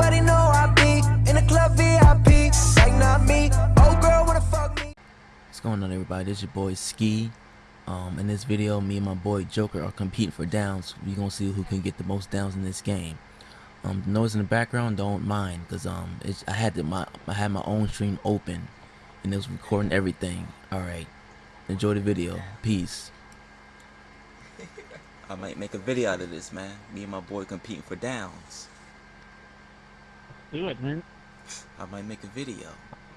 Everybody know I be in the club VIP. Like not me. Oh girl wanna fuck me. What's going on everybody? This your boy Ski. Um, in this video, me and my boy Joker are competing for downs. We gonna see who can get the most downs in this game. Um, the noise in the background, don't mind, cause um, it's, I had to, my I had my own stream open, and it was recording everything. All right, enjoy the video. Peace. I might make a video out of this, man. Me and my boy competing for downs. Do it, man. I might make a video.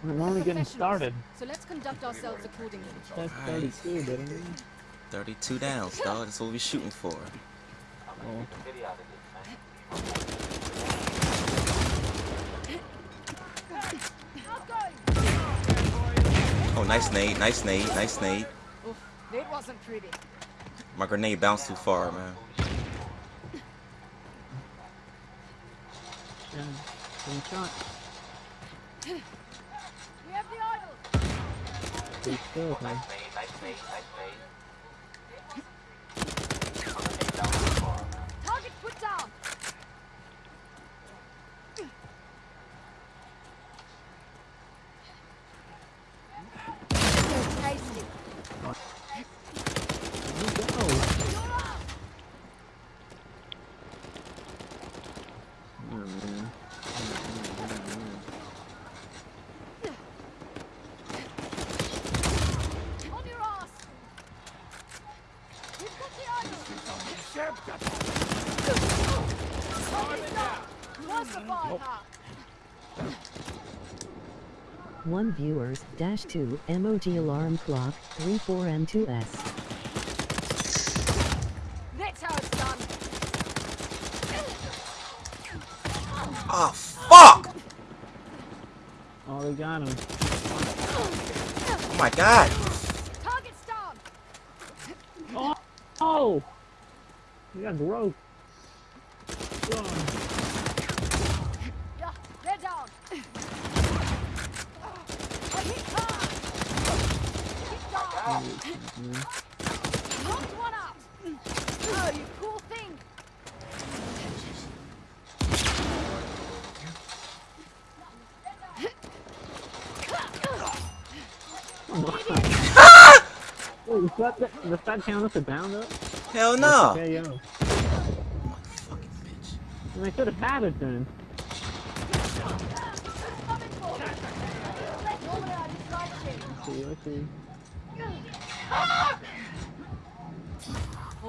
We're only getting started. So let's conduct ourselves accordingly. That's Alright. 32, but I mean, 32 downs, dog. That's what we're shooting for. well, Oh, nice nade, nice nade, nice nade. Oof, that wasn't pretty. My grenade bounced too far, man. yeah, one shot. We have the idol. Pretty still, man. Target put down. Tasty. Here we go. You're up. Oh, man. On your ass. We've got the idol. Target down. Classify her. One viewers dash two emoji alarm clock three four and two S. That's how it's done. Oh, fuck! Oh, they got him. Oh my god! Target's down. Oh! Oh! We got broke. Oh, Yeah, they're down. I hit hard. Hit down. man. Knocked. Oh, you cool thing. Wait, was that, the, does that count as a down up? Hell no! Yeah, yo. Fucking bitch. And I could have had it then. Let's see, let's see. I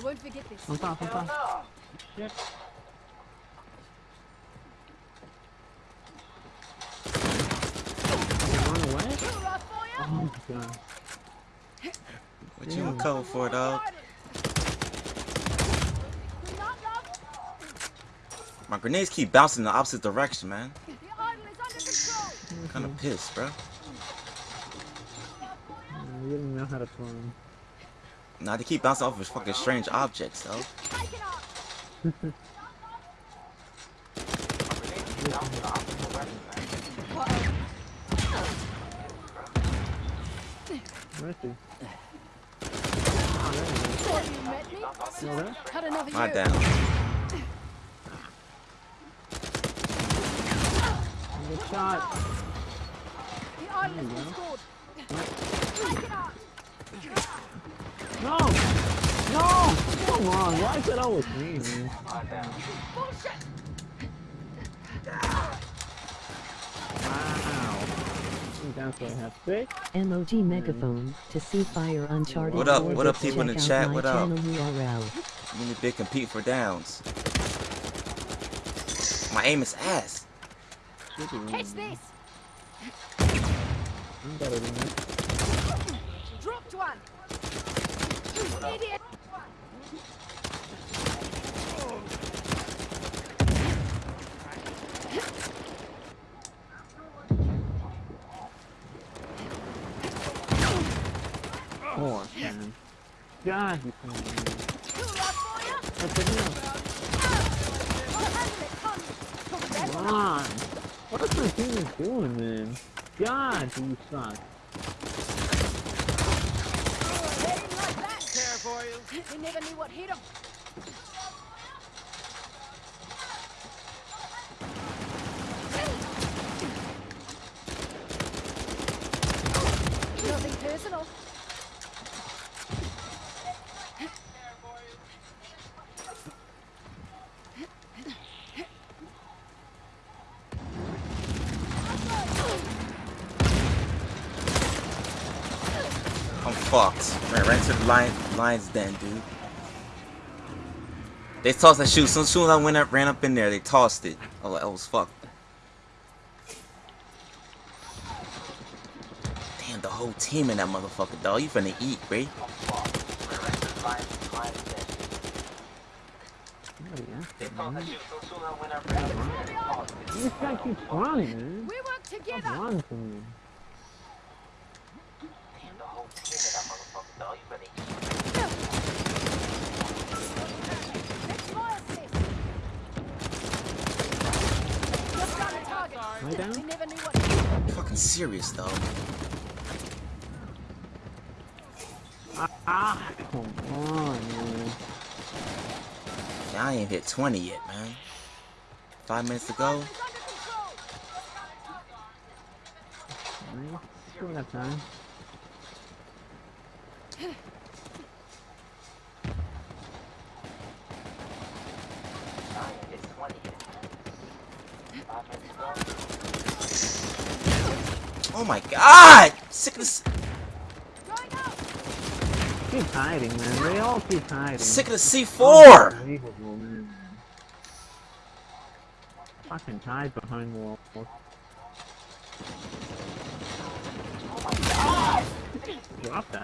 won't forget this. On top, on top. Run away? You. What in for, dog? My grenades keep bouncing in the opposite direction, man. I'm kinda pissed, bro. You didn't know how to throw him. Nah, they keep bouncing off of fucking strange objects, though. Take it up. Where is he? Thought you met me. Still there? Cut another My down. Good shot. The idol There has you been go. scored. Take. No! No! Come on, why is it always me, man? Bullshit. Wow. I think that's what I have to say. Emoji megaphone to see fire uncharted. What up- what up, people in the chat? What up? channel URL. Me and Big compete for downs. My aim is ass. Should Catch this. I'm better than this. One. Idiot. God, you can handle it. Come. On. What's my team doing, man? God, you suck. boils. They never knew what hit him. Nothing personal. Fucked. Ran right to the lion, lion's den, dude. They tossed that shoe. So as soon as I went up, ran up in there, they tossed it. I was, I was fucked. Damn, the whole team in that motherfucker, dog. You finna eat, Ray. This guy keeps running, man. We work together. running from me. Let's fire this. Just got a target. Am I down? We never knew what. Fucking serious, though. Ah, ah, come on, man. Yeah, I ain't hit 20 yet, man. Five minutes to go. It's under control. Man, Still got time. Oh my god! Sick of this. Going out. Keep hiding, man. They all keep hiding. Sick of the C4! Unbelievable, man. Fucking hide behind walls. Drop that. We've got the idol. You're a hot mess.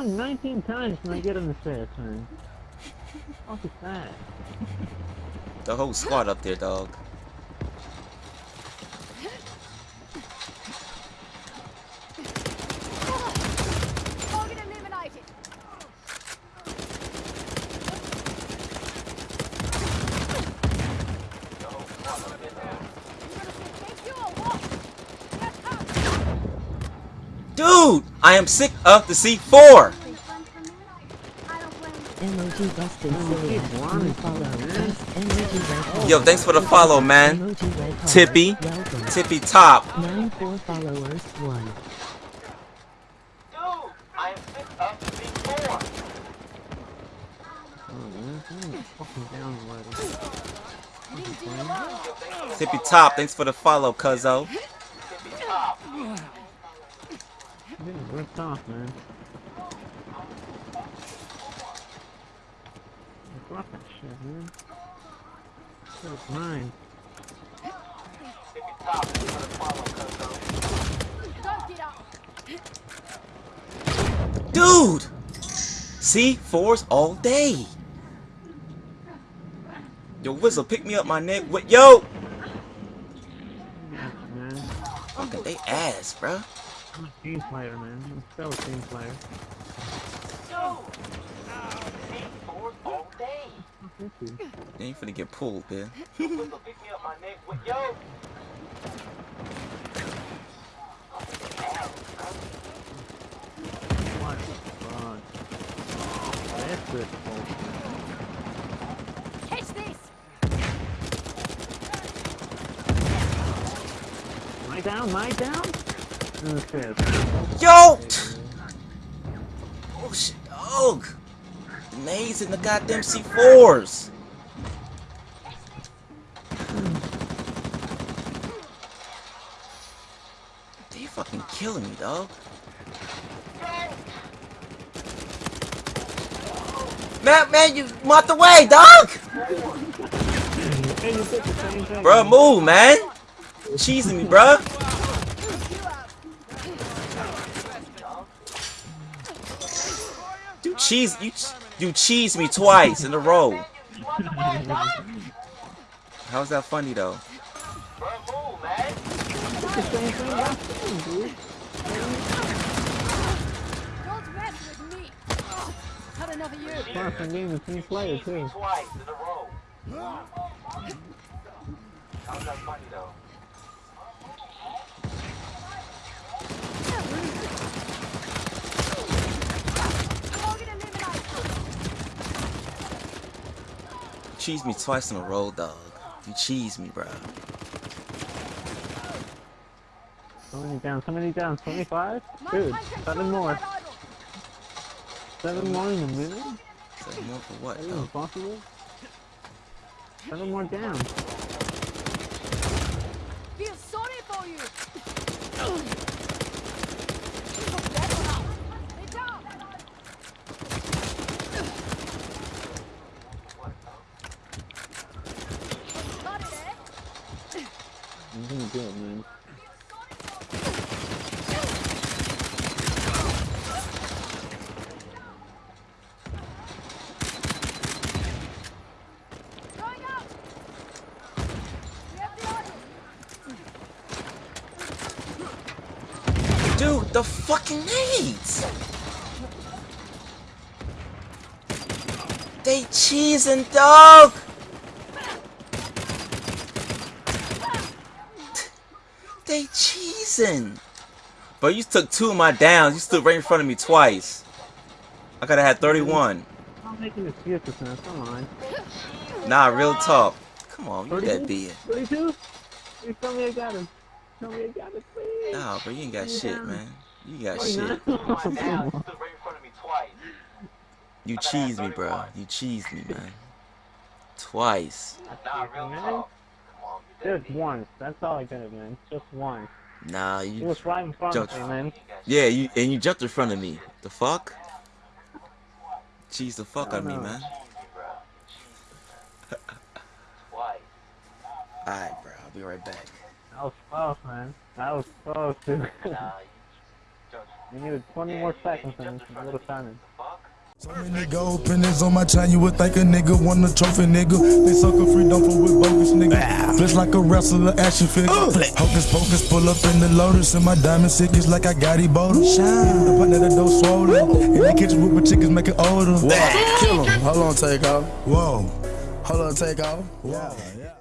Counting 19 times when I get an assist, man. What is that? The whole squad up there, dog. Target eliminated. You gonna say thank you or what? Get up. Dude! I am sick of the C4! Emoji busted silly keep ass. running New follow. from that, Thanks, Emoji red heart. Yo, thanks for the follow, man. Emoji red heart. Tippy. Tippy top. Nine four followers. One. Man. I'm fucking down already. Didn't do alone. Tippy top, thanks for the follow, cuzzo. I'm getting ripped off, man. Drop that shit, man. Mine. Don't get up. Dude! C4s all day. Yo, Whistle, pick me up my neck. What? Yo! Man. Fucking they ass, bruh. I'm a team player, man. I'm still a team player. Fuck is he? Then you finna get pulled, man. What the fuck? That's good bullshit. Catch this. Am I down? Am I down? Okay. Yo! Oh shit, dog! Grenades in the goddamn C4s! They fucking killing me, dog. Man, man, you out the way, dog! The. Bruh, move, man! Cheesing me, bruh! Cheese, you, you cheese me twice in a row. How's that funny though? the same thing last time, dude. Don't mess with me. Had enough of you. Far from being a team player, cheese me twice in a row, dog. You cheese me, bro. So many down, so many down, 25? My Dude, seven more. Seven more in a minute? Say more for what, That even possible? Seven more down. Feel sorry for you. Stay down. Got it, eh? I'm gonna do it, man. Going up. We have the idol. Dude, the fucking nades! They cheesing, dog! They cheesing! But you took two of my downs. You stood right in front of me twice. I could have had 31. I'm making excuses, man. Come on. Nah, real talk. Come on, you that 32? big. 32? You tell me I got him. Tell me I got it, please. Nah, bro, you ain't got shit, man. You got 49? shit. You cheese me, bro. You cheese me, man. Twice. man. Just once. That's all I did, man. Just once. Nah, He you. was right in front of me, man. Yeah, you and you jumped in front of me. The fuck? Cheese the fuck out of me, know. man. Alright, bro. I'll be right back. That was close, man. That was close, dude. you needed 20 more seconds and I would have done it. So many gold pennies on my chain, you would think a nigga won a trophy, nigga. They suck a free dump for with bogus, nigga. Flesh like a wrestler, action figure. Hocus pocus, pull up in the lotus, and my diamond sick is like I got Ebola. Shine. The partner that don't swollen. In the kitchen with my chickens make it older. Kill him. Hold on, take off. Whoa. Hold on, take off. Whoa. Yeah.